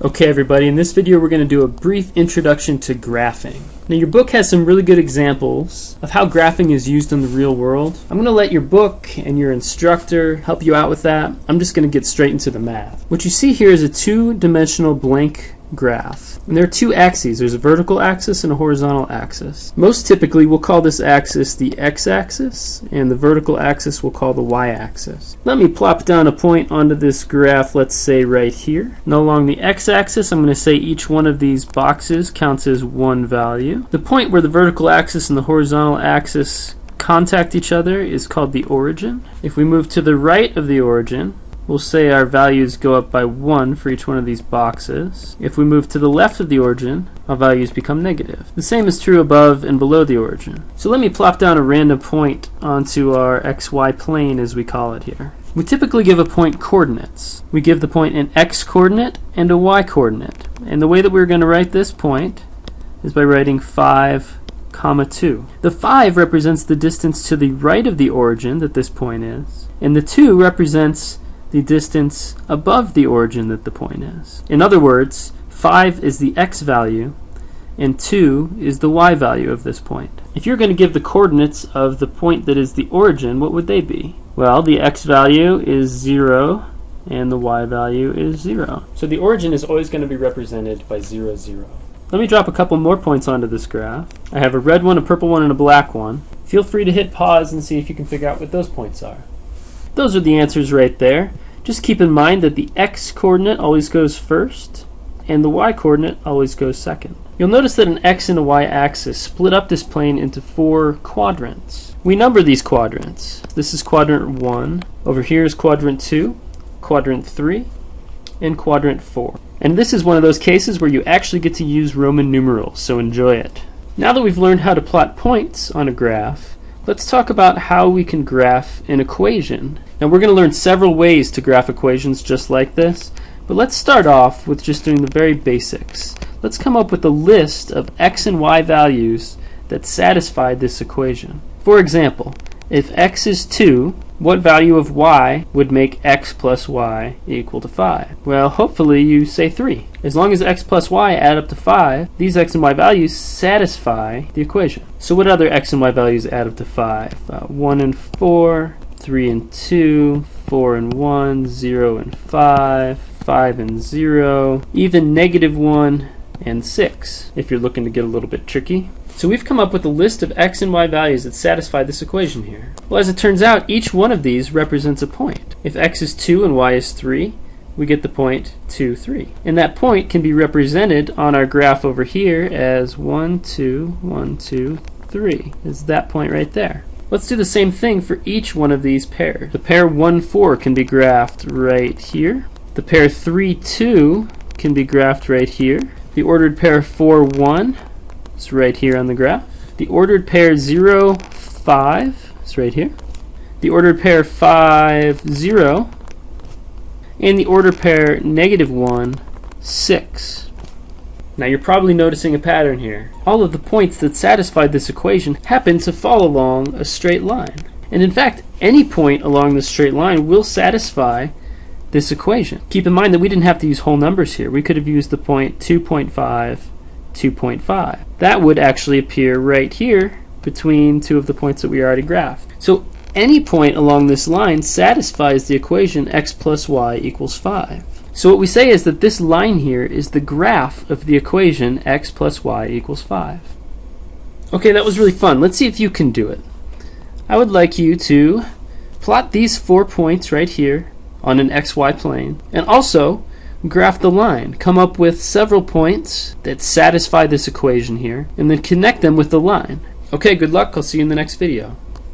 Okay everybody, in this video we're going to do a brief introduction to graphing. Now your book has some really good examples of how graphing is used in the real world. I'm going to let your book and your instructor help you out with that. I'm just going to get straight into the math. What you see here is a two-dimensional blank graph. And there are two axes. There's a vertical axis and a horizontal axis. Most typically, we'll call this axis the x-axis, and the vertical axis we'll call the y-axis. Let me plop down a point onto this graph, let's say right here. Now along the x-axis, I'm going to say each one of these boxes counts as one value. The point where the vertical axis and the horizontal axis contact each other is called the origin. If we move to the right of the origin, we'll say our values go up by 1 for each one of these boxes. If we move to the left of the origin, our values become negative. The same is true above and below the origin. So let me plop down a random point onto our xy plane as we call it here. We typically give a point coordinates. We give the point an x coordinate and a y coordinate. And the way that we're going to write this point is by writing 5 comma 2. The 5 represents the distance to the right of the origin that this point is, and the 2 represents the distance above the origin that the point is. In other words, 5 is the x value and 2 is the y value of this point. If you're going to give the coordinates of the point that is the origin, what would they be? Well, the x value is 0 and the y value is 0. So the origin is always going to be represented by 0, 0. Let me drop a couple more points onto this graph. I have a red one, a purple one, and a black one. Feel free to hit pause and see if you can figure out what those points are. Those are the answers right there. Just keep in mind that the x coordinate always goes first and the y coordinate always goes second. You'll notice that an x and a y axis split up this plane into four quadrants. We number these quadrants. This is quadrant 1, over here is quadrant 2, quadrant 3, and quadrant 4. And this is one of those cases where you actually get to use Roman numerals, so enjoy it. Now that we've learned how to plot points on a graph, Let's talk about how we can graph an equation. Now we're going to learn several ways to graph equations just like this, but let's start off with just doing the very basics. Let's come up with a list of x and y values that satisfy this equation. For example, if x is 2, what value of y would make x plus y equal to 5? Well, hopefully you say 3. As long as x plus y add up to 5, these x and y values satisfy the equation. So what other x and y values add up to 5? Uh, 1 and 4, 3 and 2, 4 and 1, 0 and 5, 5 and 0, even negative 1 and 6, if you're looking to get a little bit tricky. So we've come up with a list of x and y values that satisfy this equation here. Well, as it turns out, each one of these represents a point. If x is 2 and y is 3, we get the point 2, 3. And that point can be represented on our graph over here as 1, 2, 1, 2, 3. Is that point right there. Let's do the same thing for each one of these pairs. The pair 1, 4 can be graphed right here. The pair 3, 2 can be graphed right here. The ordered pair 4, 1 is right here on the graph. The ordered pair 0, 5 is right here. The ordered pair 5, 0. And the ordered pair negative 1, 6. Now you're probably noticing a pattern here. All of the points that satisfy this equation happen to fall along a straight line. And in fact, any point along the straight line will satisfy this equation. Keep in mind that we didn't have to use whole numbers here. We could have used the point 2.5 2.5. That would actually appear right here between two of the points that we already graphed. So any point along this line satisfies the equation x plus y equals 5. So what we say is that this line here is the graph of the equation x plus y equals 5. Okay, that was really fun. Let's see if you can do it. I would like you to plot these four points right here on an xy plane and also graph the line. Come up with several points that satisfy this equation here, and then connect them with the line. Okay, good luck. I'll see you in the next video.